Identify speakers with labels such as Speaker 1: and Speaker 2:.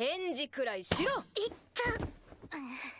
Speaker 1: 返事くらいしろ。